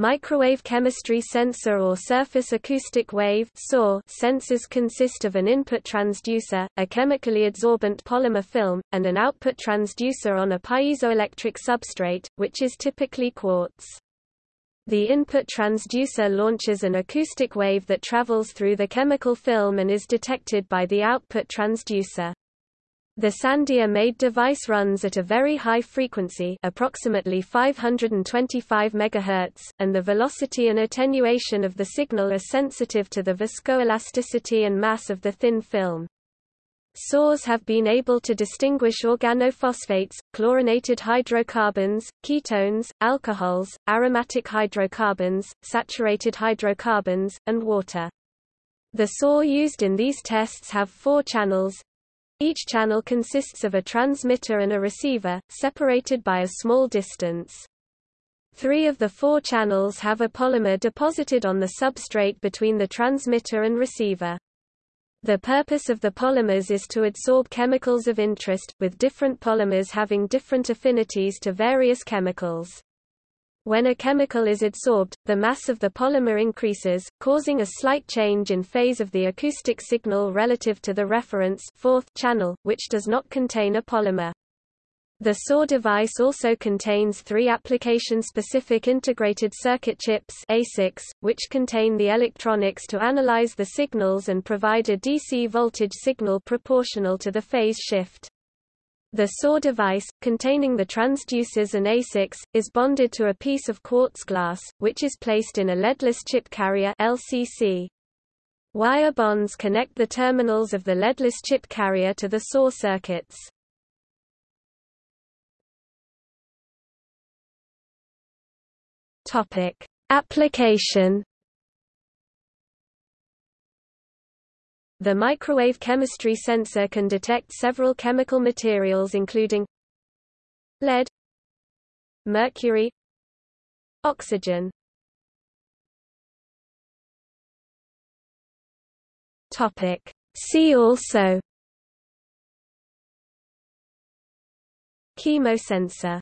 Microwave chemistry sensor or surface acoustic wave sensors consist of an input transducer, a chemically adsorbent polymer film, and an output transducer on a piezoelectric substrate, which is typically quartz. The input transducer launches an acoustic wave that travels through the chemical film and is detected by the output transducer. The Sandia-made device runs at a very high frequency approximately 525 MHz, and the velocity and attenuation of the signal are sensitive to the viscoelasticity and mass of the thin film. SAWs have been able to distinguish organophosphates, chlorinated hydrocarbons, ketones, alcohols, aromatic hydrocarbons, saturated hydrocarbons, and water. The SAW used in these tests have four channels, each channel consists of a transmitter and a receiver, separated by a small distance. Three of the four channels have a polymer deposited on the substrate between the transmitter and receiver. The purpose of the polymers is to adsorb chemicals of interest, with different polymers having different affinities to various chemicals. When a chemical is adsorbed, the mass of the polymer increases, causing a slight change in phase of the acoustic signal relative to the reference fourth channel, which does not contain a polymer. The SAW device also contains three application-specific integrated circuit chips ASICs, which contain the electronics to analyze the signals and provide a DC voltage signal proportional to the phase shift. The SAW device, containing the transducers and ASICs, is bonded to a piece of quartz glass, which is placed in a leadless chip carrier LCC. Wire bonds connect the terminals of the leadless chip carrier to the SAW circuits. Application The microwave chemistry sensor can detect several chemical materials including lead, mercury, oxygen. Topic: See also Chemosensor